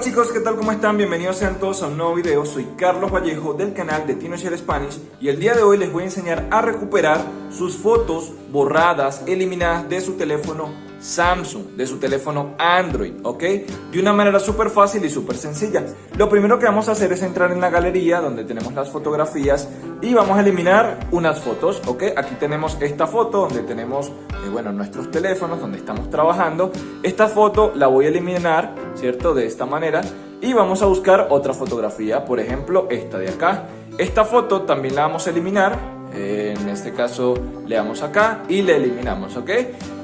Chicos, ¿qué tal? ¿Cómo están? Bienvenidos sean todos a un nuevo video. Soy Carlos Vallejo del canal de TinoShare Spanish y el día de hoy les voy a enseñar a recuperar sus fotos borradas, eliminadas de su teléfono Samsung, de su teléfono Android, ¿ok? De una manera súper fácil y súper sencilla. Lo primero que vamos a hacer es entrar en la galería donde tenemos las fotografías y vamos a eliminar unas fotos, ¿ok? Aquí tenemos esta foto donde tenemos, eh, bueno, nuestros teléfonos, donde estamos trabajando. Esta foto la voy a eliminar, ¿cierto? De esta manera y vamos a buscar otra fotografía, por ejemplo, esta de acá. Esta foto también la vamos a eliminar en este caso le damos acá y le eliminamos, ¿ok?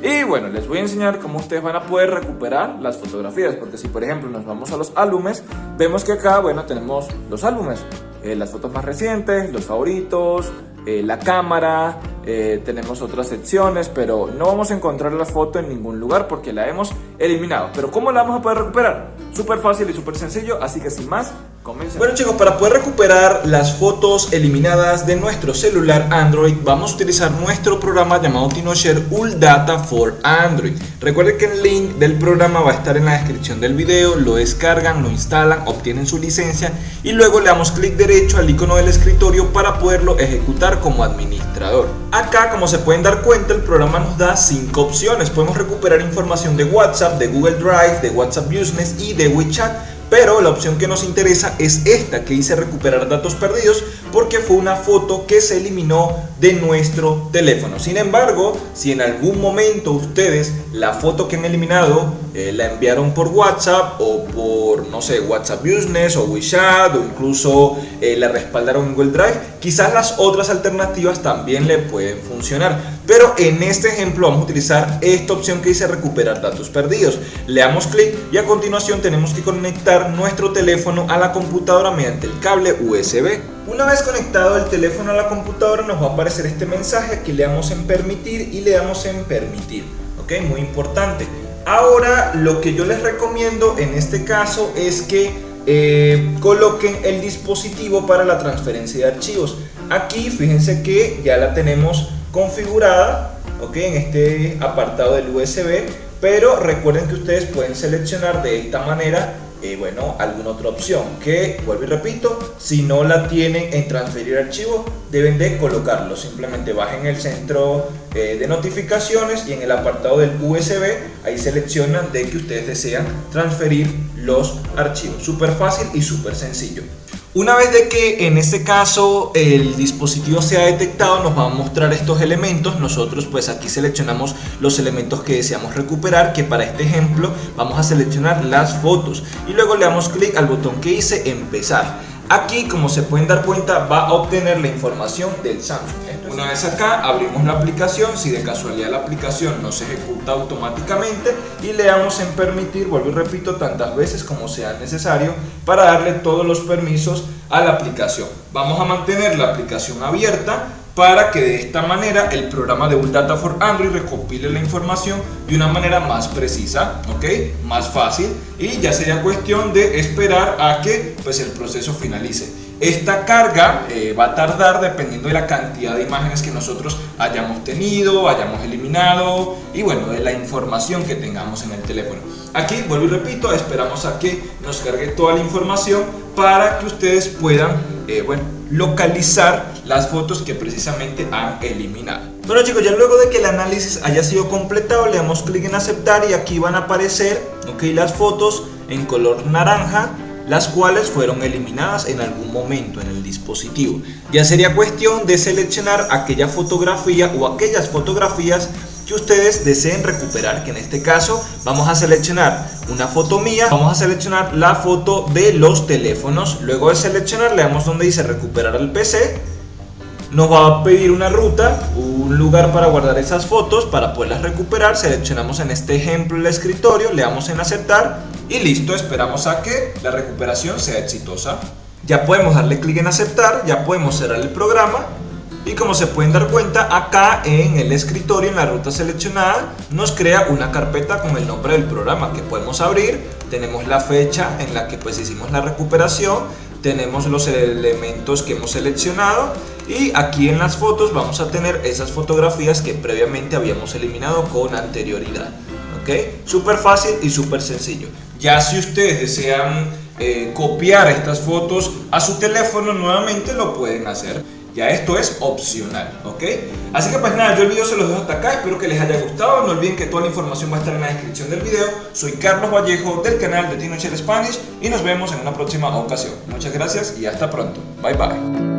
Y bueno, les voy a enseñar cómo ustedes van a poder recuperar las fotografías, porque si por ejemplo nos vamos a los álbumes, vemos que acá, bueno, tenemos los álbumes, eh, las fotos más recientes, los favoritos, eh, la cámara, eh, tenemos otras secciones, pero no vamos a encontrar la foto en ningún lugar porque la hemos eliminado. Pero ¿cómo la vamos a poder recuperar? Súper fácil y súper sencillo, así que sin más, bueno chicos, para poder recuperar las fotos eliminadas de nuestro celular Android vamos a utilizar nuestro programa llamado TinoShare Data for Android. Recuerden que el link del programa va a estar en la descripción del video, lo descargan, lo instalan, obtienen su licencia y luego le damos clic derecho al icono del escritorio para poderlo ejecutar como administrador. Acá como se pueden dar cuenta el programa nos da 5 opciones, podemos recuperar información de WhatsApp, de Google Drive, de WhatsApp Business y de WeChat pero la opción que nos interesa es esta que dice recuperar datos perdidos porque fue una foto que se eliminó de nuestro teléfono. Sin embargo, si en algún momento ustedes la foto que han eliminado eh, la enviaron por WhatsApp o por, no sé, WhatsApp Business o WeChat o incluso eh, la respaldaron en Google Drive, quizás las otras alternativas también le pueden funcionar. Pero en este ejemplo vamos a utilizar esta opción que dice recuperar datos perdidos. Le damos clic y a continuación tenemos que conectar nuestro teléfono a la computadora mediante el cable USB. Una vez conectado el teléfono a la computadora nos va a aparecer este mensaje, aquí le damos en permitir y le damos en permitir, ok, muy importante. Ahora lo que yo les recomiendo en este caso es que eh, coloquen el dispositivo para la transferencia de archivos. Aquí fíjense que ya la tenemos configurada, ok, en este apartado del USB, pero recuerden que ustedes pueden seleccionar de esta manera eh, bueno, alguna otra opción que, vuelvo y repito, si no la tienen en transferir archivo, deben de colocarlo. Simplemente bajen el centro eh, de notificaciones y en el apartado del USB, ahí seleccionan de que ustedes desean transferir los archivos. Súper fácil y súper sencillo. Una vez de que en este caso el dispositivo se ha detectado nos va a mostrar estos elementos, nosotros pues aquí seleccionamos los elementos que deseamos recuperar que para este ejemplo vamos a seleccionar las fotos y luego le damos clic al botón que dice empezar. Aquí como se pueden dar cuenta va a obtener la información del Samsung. Una vez acá abrimos la aplicación, si de casualidad la aplicación no se ejecuta automáticamente y le damos en permitir, vuelvo y repito, tantas veces como sea necesario para darle todos los permisos a la aplicación. Vamos a mantener la aplicación abierta para que de esta manera el programa de Data for Android recopile la información de una manera más precisa, ¿ok? Más fácil y ya sería cuestión de esperar a que pues, el proceso finalice. Esta carga eh, va a tardar dependiendo de la cantidad de imágenes que nosotros hayamos tenido, hayamos eliminado y bueno, de la información que tengamos en el teléfono. Aquí, vuelvo y repito, esperamos a que nos cargue toda la información para que ustedes puedan eh, bueno, localizar las fotos que precisamente han eliminado. Bueno chicos, ya luego de que el análisis haya sido completado, le damos clic en aceptar y aquí van a aparecer okay, las fotos en color naranja las cuales fueron eliminadas en algún momento en el dispositivo. Ya sería cuestión de seleccionar aquella fotografía o aquellas fotografías que ustedes deseen recuperar, que en este caso vamos a seleccionar una foto mía, vamos a seleccionar la foto de los teléfonos, luego de seleccionar le damos donde dice recuperar el PC, nos va a pedir una ruta, un lugar para guardar esas fotos, para poderlas recuperar, seleccionamos en este ejemplo el escritorio, le damos en aceptar y listo, esperamos a que la recuperación sea exitosa. Ya podemos darle clic en aceptar, ya podemos cerrar el programa y como se pueden dar cuenta acá en el escritorio en la ruta seleccionada nos crea una carpeta con el nombre del programa que podemos abrir tenemos la fecha en la que pues hicimos la recuperación tenemos los elementos que hemos seleccionado y aquí en las fotos vamos a tener esas fotografías que previamente habíamos eliminado con anterioridad ¿ok? Súper fácil y súper sencillo. Ya si ustedes desean eh, copiar estas fotos a su teléfono nuevamente lo pueden hacer. Ya esto es opcional, ¿ok? Así que pues nada, yo el video se los dejo hasta acá, espero que les haya gustado, no olviden que toda la información va a estar en la descripción del video. Soy Carlos Vallejo del canal de Tino Spanish y nos vemos en una próxima ocasión. Muchas gracias y hasta pronto. Bye bye.